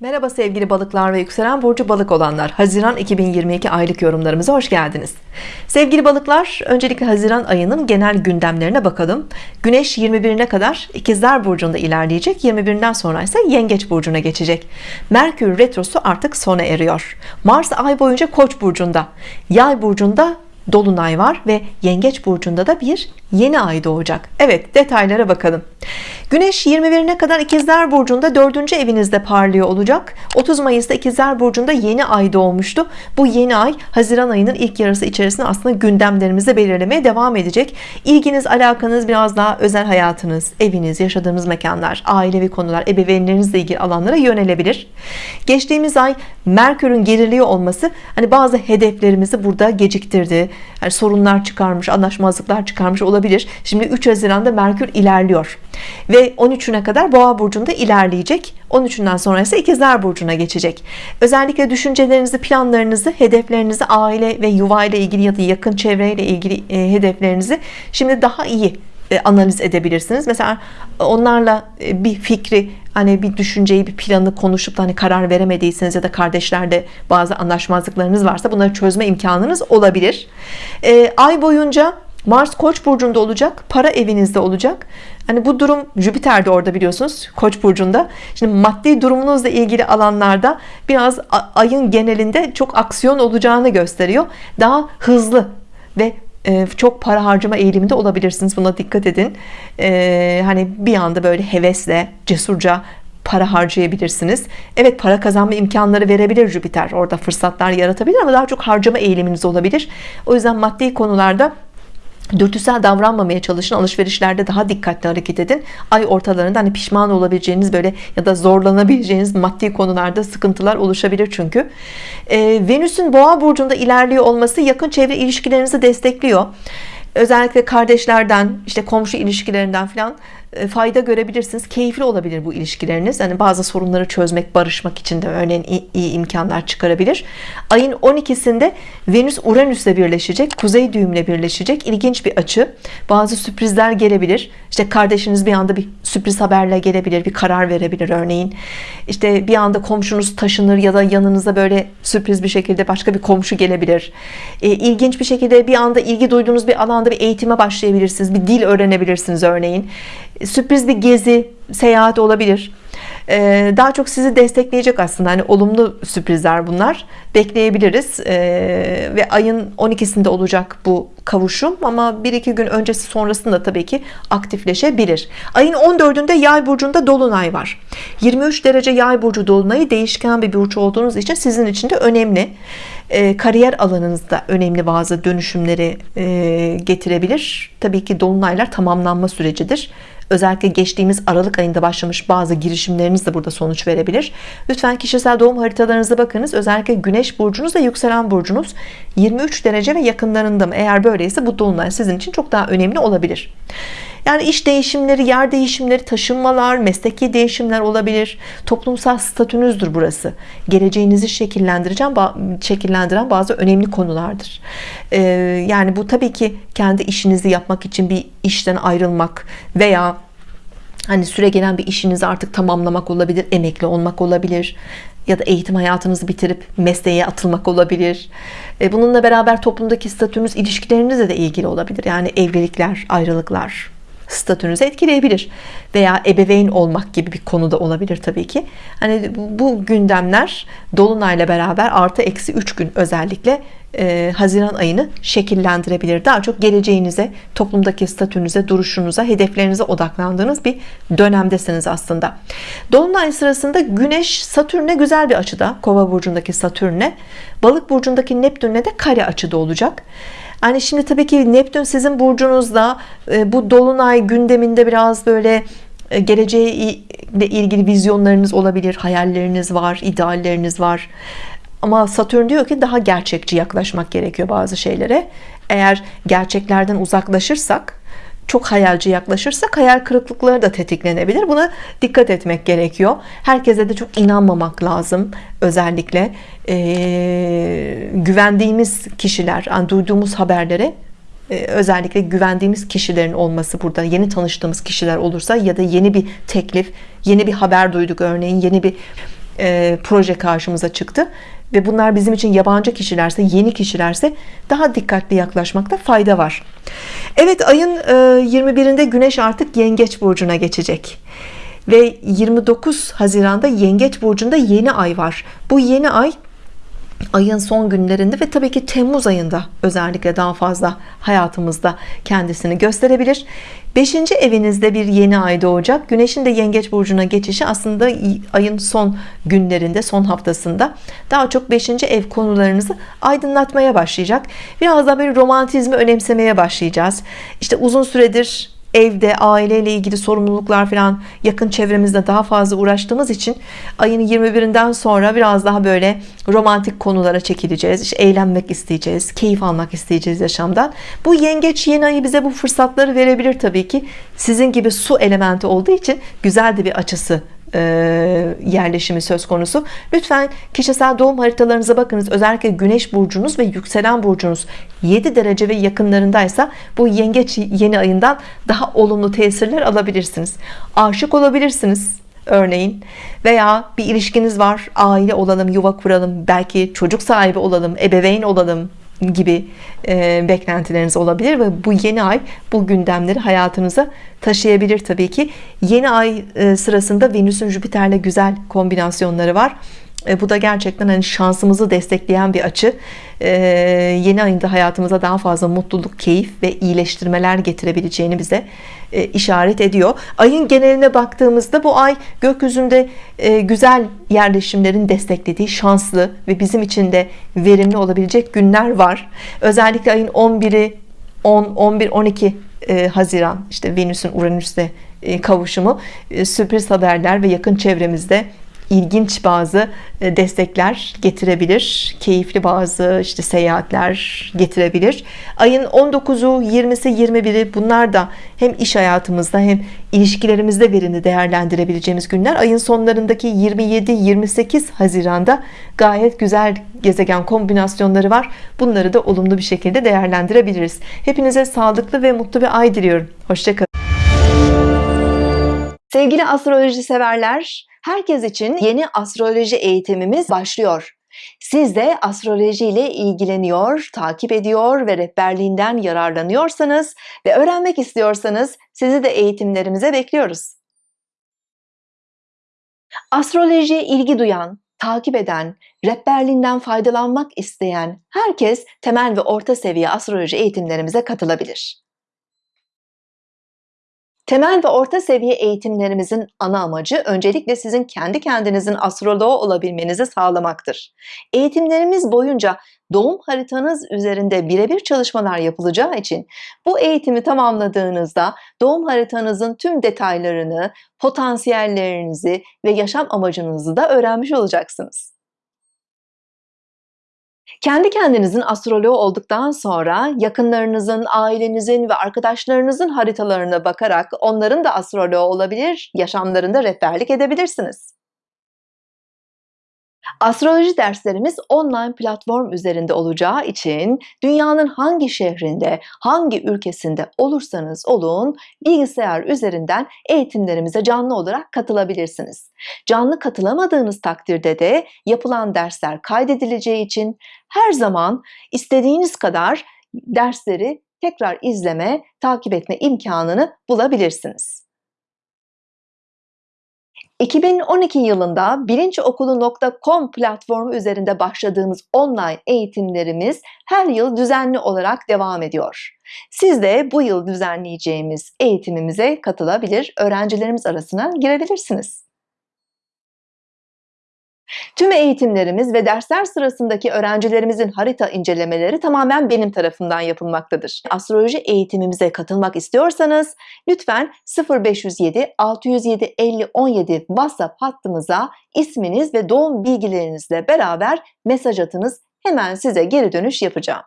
Merhaba sevgili balıklar ve yükselen burcu balık olanlar. Haziran 2022 aylık yorumlarımıza hoş geldiniz. Sevgili balıklar öncelikle Haziran ayının genel gündemlerine bakalım. Güneş 21'ine kadar ikizler burcunda ilerleyecek 21'inden sonra ise yengeç burcuna geçecek. Merkür retrosu artık sona eriyor. Mars ay boyunca koç burcunda yay burcunda Dolunay var ve Yengeç burcunda da bir yeni ay doğacak. Evet detaylara bakalım. Güneş 21'ine kadar ikizler burcunda 4. evinizde parlıyor olacak. 30 Mayıs'ta ikizler burcunda yeni ay doğmuştu. Bu yeni ay Haziran ayının ilk yarısı içerisinde aslında gündemlerimizi belirlemeye devam edecek. İlginiz alakanız biraz daha özel hayatınız eviniz yaşadığınız mekanlar ailevi konular ebeveynlerinizle ilgili alanlara yönelebilir. Geçtiğimiz ay Merkür'ün geriliyor olması hani bazı hedeflerimizi burada geciktirdi. Yani sorunlar çıkarmış anlaşmazlıklar çıkarmış olabilir şimdi 3 Haziran'da Merkür ilerliyor. Ve 13'üne kadar boğa burcunda ilerleyecek. 13'ünden sonra ise ikizler burcuna geçecek. Özellikle düşüncelerinizi planlarınızı hedeflerinizi aile ve yuva ile ilgili ya da yakın çevreyle ilgili e, hedeflerinizi şimdi daha iyi e, analiz edebilirsiniz. Mesela onlarla e, bir fikri hani bir düşünceyi bir planı konuşup da hani karar veremediyseniz ya da kardeşlerde bazı anlaşmazlıklarınız varsa bunları çözme imkanınız olabilir. E, ay boyunca Mars Koç burcunda olacak para evinizde olacak. Hani bu durum Jüpiter de orada biliyorsunuz Koç burcunda. Şimdi maddi durumunuzla ilgili alanlarda biraz ayın genelinde çok aksiyon olacağını gösteriyor. Daha hızlı ve e, çok para harcama eğiliminde olabilirsiniz buna dikkat edin. Ee, hani bir anda böyle hevesle cesurca para harcayabilirsiniz. Evet para kazanma imkanları verebilir Jüpiter. Orada fırsatlar yaratabilir ama daha çok harcama eğiliminiz olabilir. O yüzden maddi konularda dürtüsel davranmamaya çalışın alışverişlerde daha dikkatli hareket edin. Ay ortalarında hani pişman olabileceğiniz böyle ya da zorlanabileceğiniz maddi konularda sıkıntılar oluşabilir çünkü. Ee, Venüs'ün boğa burcunda ilerliyor olması yakın çevre ilişkilerinizi destekliyor. Özellikle kardeşlerden işte komşu ilişkilerinden falan e, fayda görebilirsiniz. Keyifli olabilir bu ilişkileriniz. Yani bazı sorunları çözmek barışmak için de örneğin iyi, imkanlar çıkarabilir. Ayın 12'sinde Venüs Uranüs'le birleşecek kuzey düğümle birleşecek. İlginç bir açı. Bazı sürprizler gelebilir. İşte kardeşiniz bir anda bir sürpriz haberle gelebilir bir karar verebilir örneğin. İşte bir anda komşunuz taşınır ya da yanınıza böyle sürpriz bir şekilde başka bir komşu gelebilir. E, ilginç bir şekilde bir anda ilgi duyduğunuz bir alanda bir eğitime başlayabilirsiniz bir dil öğrenebilirsiniz örneğin sürpriz bir gezi seyahat olabilir. Ee, daha çok sizi destekleyecek aslında. Hani olumlu sürprizler bunlar. Bekleyebiliriz. Ee, ve ayın 12'sinde olacak bu kavuşum. Ama bir iki gün öncesi sonrasında tabii ki aktifleşebilir. Ayın 14'ünde yay burcunda dolunay var. 23 derece yay burcu dolunayı değişken bir burç olduğunuz için sizin için de önemli. E, kariyer alanınızda önemli bazı dönüşümleri e, getirebilir. Tabii ki dolunaylar tamamlanma sürecidir özellikle geçtiğimiz Aralık ayında başlamış bazı girişimleriniz de burada sonuç verebilir. Lütfen kişisel doğum haritalarınıza bakınız. Özellikle Güneş burcunuz ve yükselen burcunuz 23 derece ve yakınlarında mı? Eğer böyleyse bu dolunay sizin için çok daha önemli olabilir yani iş değişimleri, yer değişimleri, taşınmalar, mesleki değişimler olabilir. Toplumsal statünüzdür burası. Geleceğinizi şekillendireceğim, şekillendiren bazı önemli konulardır. Ee, yani bu tabii ki kendi işinizi yapmak için bir işten ayrılmak veya hani süre gelen bir işinizi artık tamamlamak olabilir, emekli olmak olabilir ya da eğitim hayatınızı bitirip mesleğe atılmak olabilir. E, bununla beraber toplumdaki statünüz ilişkilerinizle de ilgili olabilir. Yani evlilikler, ayrılıklar, statünüzü etkileyebilir veya ebeveyn olmak gibi bir konuda olabilir tabii ki. Hani bu gündemler dolunayla beraber artı eksi 3 gün özellikle e, Haziran ayını şekillendirebilir. Daha çok geleceğinize toplumdaki statünüze duruşunuza hedeflerinize odaklandığınız bir dönemdesiniz aslında. Dolunay sırasında Güneş Satürn'e güzel bir açıda Kova burcundaki Satürn'e. Balık burcundaki Neptün'le de kare açıda olacak. Hani şimdi tabii ki Neptün sizin burcunuzda e, bu dolunay gündeminde biraz böyle e, geleceğe ile ilgili vizyonlarınız olabilir, hayalleriniz var, idealleriniz var. Ama Satürn diyor ki daha gerçekçi yaklaşmak gerekiyor bazı şeylere. Eğer gerçeklerden uzaklaşırsak çok hayalci yaklaşırsak hayal kırıklıkları da tetiklenebilir. Buna dikkat etmek gerekiyor. Herkese de çok inanmamak lazım. Özellikle e, güvendiğimiz kişiler yani duyduğumuz haberlere özellikle güvendiğimiz kişilerin olması burada. Yeni tanıştığımız kişiler olursa ya da yeni bir teklif yeni bir haber duyduk örneğin yeni bir e, proje karşımıza çıktı ve bunlar bizim için yabancı kişilerse yeni kişilerse daha dikkatli yaklaşmakta fayda var. Evet ayın 21'inde Güneş artık Yengeç Burcu'na geçecek. Ve 29 Haziran'da Yengeç Burcu'nda yeni ay var. Bu yeni ay ayın son günlerinde ve tabii ki Temmuz ayında özellikle daha fazla hayatımızda kendisini gösterebilir 5. evinizde bir yeni ay doğacak Güneşin de Yengeç Burcu'na geçişi aslında ayın son günlerinde son haftasında daha çok 5. ev konularınızı aydınlatmaya başlayacak biraz daha böyle romantizmi önemsemeye başlayacağız İşte uzun süredir evde aileyle ilgili sorumluluklar falan yakın çevremizde daha fazla uğraştığımız için ayın 21'inden sonra biraz daha böyle romantik konulara çekileceğiz. İşte eğlenmek isteyeceğiz keyif almak isteyeceğiz yaşamdan. Bu yengeç yeni ayı bize bu fırsatları verebilir Tabii ki. Sizin gibi su elementi olduğu için güzel de bir açısı yerleşimi söz konusu. Lütfen kişisel doğum haritalarınıza bakınız. Özellikle güneş burcunuz ve yükselen burcunuz 7 derece ve yakınlarındaysa bu yengeç yeni ayından daha olumlu tesirler alabilirsiniz. Aşık olabilirsiniz örneğin. Veya bir ilişkiniz var aile olalım yuva kuralım belki çocuk sahibi olalım ebeveyn olalım gibi e, beklentileriniz olabilir ve bu yeni ay bu gündemleri hayatınıza taşıyabilir Tabii ki. Yeni ay e, sırasında Venüs'ün Jüpiter'le güzel kombinasyonları var e, bu da gerçekten hani şansımızı destekleyen bir açı. E, yeni ayında hayatımıza daha fazla mutluluk keyif ve iyileştirmeler getirebileceğini bize e, işaret ediyor. Ayın geneline baktığımızda bu ay gökyüzünde e, güzel yerleşimlerin desteklediği şanslı ve bizim için de verimli olabilecek günler var. Özellikle ayın 11'i 10 11 12 Haziran işte Venüs'ün Uranüs'te e, kavuşumu e, sürpriz haberler ve yakın çevremizde ilginç bazı e, destekler getirebilir. Keyifli bazı işte seyahatler getirebilir. Ayın 19'u 20'si 21'i bunlar da hem iş hayatımızda hem ilişkilerimizde verimli değerlendirebileceğimiz günler. Ayın sonlarındaki 27-28 Haziran'da gayet güzel gezegen kombinasyonları var. Bunları da olumlu bir şekilde değerlendirebiliriz. Hepinize sağlıklı ve mutlu bir ay diliyorum. Hoşçakalın sevgili astroloji severler Herkes için yeni astroloji eğitimimiz başlıyor. Siz de astroloji ile ilgileniyor, takip ediyor ve rehberliğinden yararlanıyorsanız ve öğrenmek istiyorsanız sizi de eğitimlerimize bekliyoruz. Astrolojiye ilgi duyan, takip eden, rehberliğinden faydalanmak isteyen herkes temel ve orta seviye astroloji eğitimlerimize katılabilir. Temel ve orta seviye eğitimlerimizin ana amacı öncelikle sizin kendi kendinizin astroloğu olabilmenizi sağlamaktır. Eğitimlerimiz boyunca doğum haritanız üzerinde birebir çalışmalar yapılacağı için bu eğitimi tamamladığınızda doğum haritanızın tüm detaylarını, potansiyellerinizi ve yaşam amacınızı da öğrenmiş olacaksınız. Kendi kendinizin astroloğu olduktan sonra yakınlarınızın, ailenizin ve arkadaşlarınızın haritalarına bakarak onların da astroloğu olabilir, yaşamlarında rehberlik edebilirsiniz. Astroloji derslerimiz online platform üzerinde olacağı için dünyanın hangi şehrinde, hangi ülkesinde olursanız olun bilgisayar üzerinden eğitimlerimize canlı olarak katılabilirsiniz. Canlı katılamadığınız takdirde de yapılan dersler kaydedileceği için her zaman istediğiniz kadar dersleri tekrar izleme, takip etme imkanını bulabilirsiniz. 2012 yılında bilinçokulu.com platformu üzerinde başladığımız online eğitimlerimiz her yıl düzenli olarak devam ediyor. Siz de bu yıl düzenleyeceğimiz eğitimimize katılabilir, öğrencilerimiz arasına girebilirsiniz. Tüm eğitimlerimiz ve dersler sırasındaki öğrencilerimizin harita incelemeleri tamamen benim tarafından yapılmaktadır. Astroloji eğitimimize katılmak istiyorsanız lütfen 0507 607 50 17 WhatsApp hattımıza isminiz ve doğum bilgilerinizle beraber mesaj atınız. Hemen size geri dönüş yapacağım.